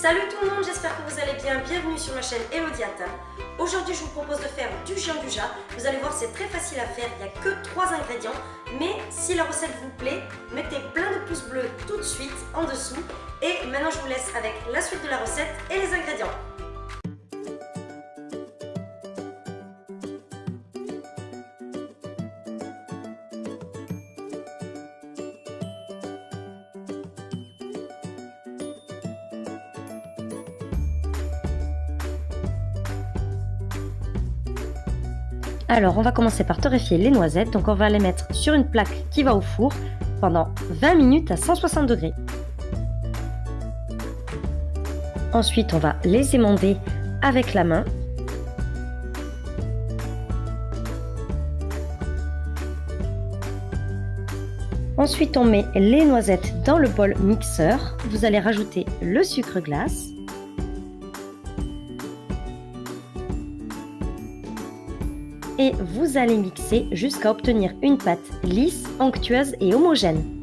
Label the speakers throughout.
Speaker 1: Salut tout le monde, j'espère que vous allez bien. Bienvenue sur ma chaîne Elodie. Aujourd'hui, je vous propose de faire du gianduja. Vous allez voir, c'est très facile à faire. Il n'y a que 3 ingrédients. Mais si la recette vous plaît, mettez plein de pouces bleus tout de suite en dessous. Et maintenant, je vous laisse avec la suite de la recette et les ingrédients.
Speaker 2: Alors, on va commencer par torréfier les noisettes. Donc, on va les mettre sur une plaque qui va au four pendant 20 minutes à 160 degrés. Ensuite, on va les émonder avec la main. Ensuite, on met les noisettes dans le bol mixeur. Vous allez rajouter le sucre glace. Et vous allez mixer jusqu'à obtenir une pâte lisse, onctueuse et homogène.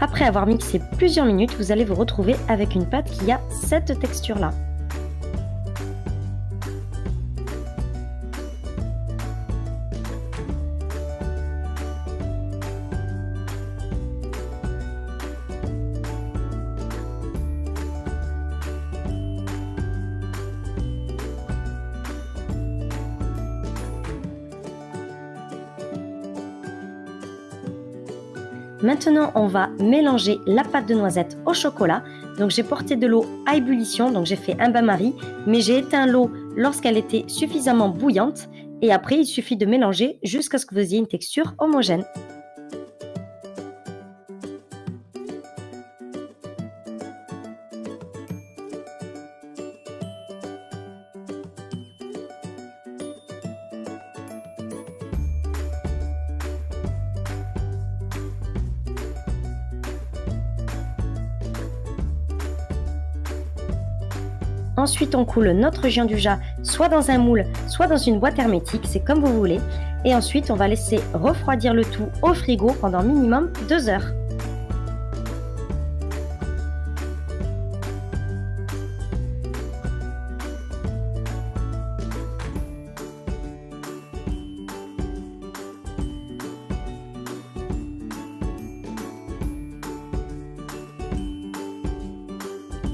Speaker 2: Après avoir mixé plusieurs minutes, vous allez vous retrouver avec une pâte qui a cette texture-là. Maintenant, on va mélanger la pâte de noisette au chocolat. Donc j'ai porté de l'eau à ébullition, donc j'ai fait un bain-marie, mais j'ai éteint l'eau lorsqu'elle était suffisamment bouillante. Et après, il suffit de mélanger jusqu'à ce que vous ayez une texture homogène. Ensuite, on coule notre gianduja soit dans un moule, soit dans une boîte hermétique, c'est comme vous voulez. Et ensuite, on va laisser refroidir le tout au frigo pendant minimum 2 heures.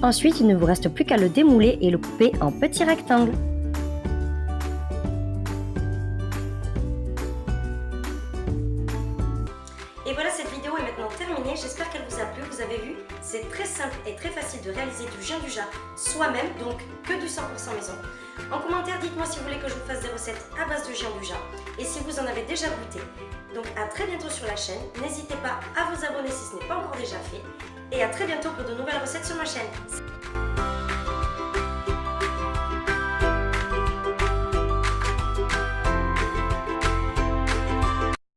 Speaker 2: Ensuite, il ne vous reste plus qu'à le démouler et le couper en petits rectangles.
Speaker 1: Et voilà, cette vidéo est maintenant terminée. J'espère qu'elle vous a plu. Vous avez vu, c'est très simple et très facile de réaliser du gianduja soi-même, donc que du 100% maison. En commentaire, dites-moi si vous voulez que je vous fasse des recettes à base de gianduja et si vous en avez déjà goûté. Donc à très bientôt sur la chaîne. N'hésitez pas à vous abonner si ce n'est pas encore déjà fait et à très bientôt pour de nouvelles recettes sur ma chaîne.